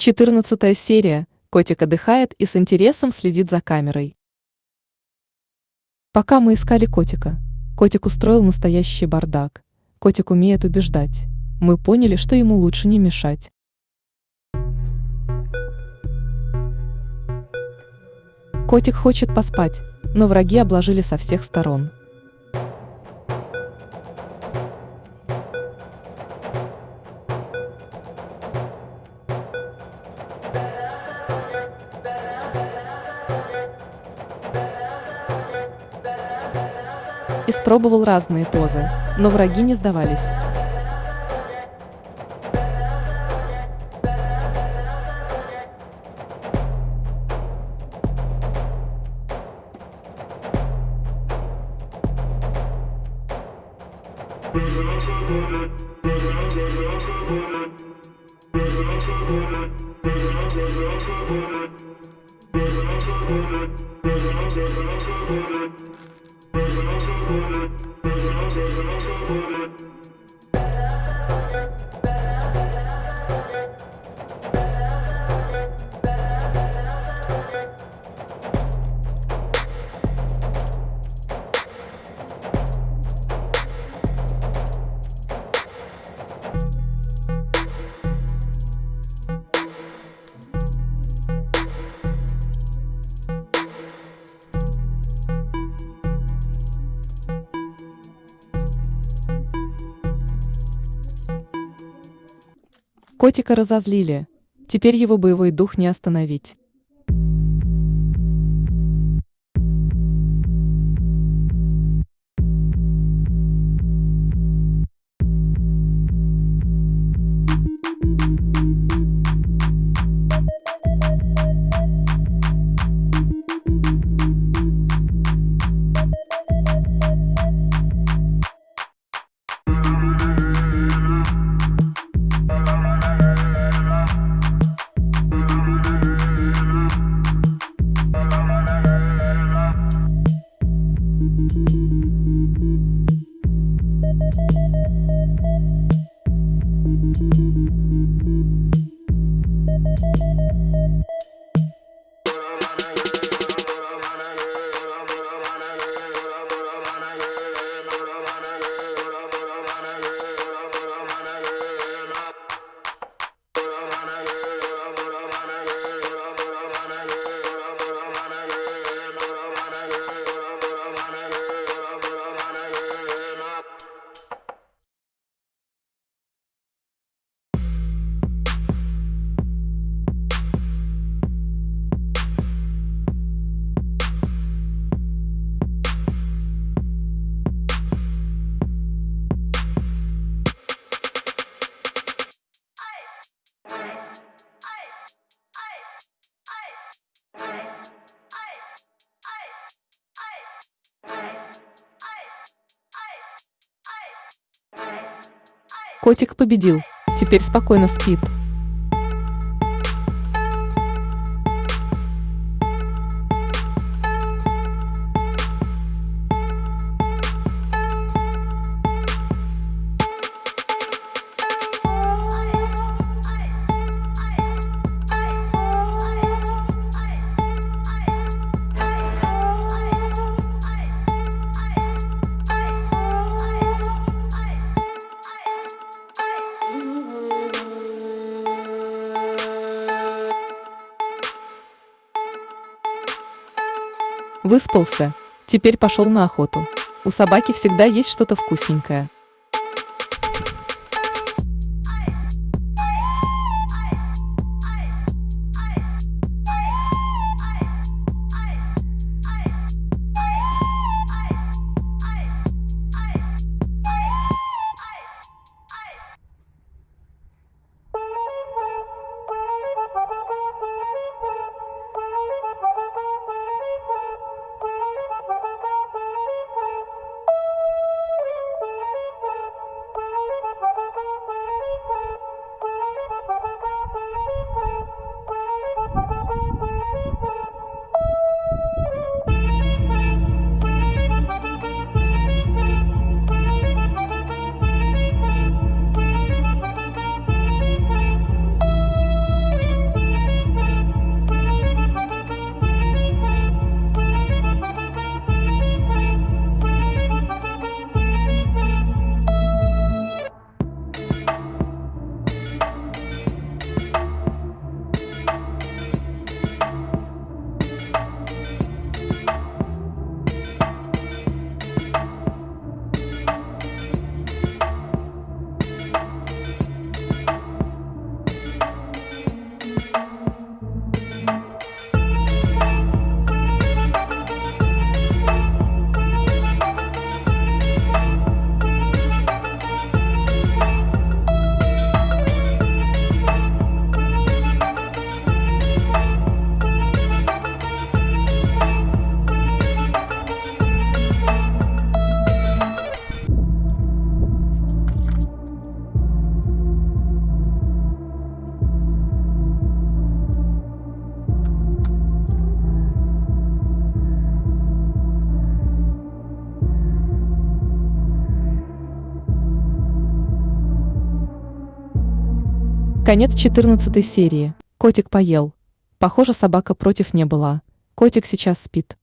14 серия. Котик отдыхает и с интересом следит за камерой. Пока мы искали котика, котик устроил настоящий бардак. Котик умеет убеждать. Мы поняли, что ему лучше не мешать. Котик хочет поспать, но враги обложили со всех сторон. Испробовал разные позы, но враги не сдавались. Thank you. Котика разозлили. Теперь его боевой дух не остановить. Thank you. Котик победил, теперь спокойно спит. Выспался, теперь пошел на охоту. У собаки всегда есть что-то вкусненькое. Конец 14 серии. Котик поел. Похоже, собака против не была. Котик сейчас спит.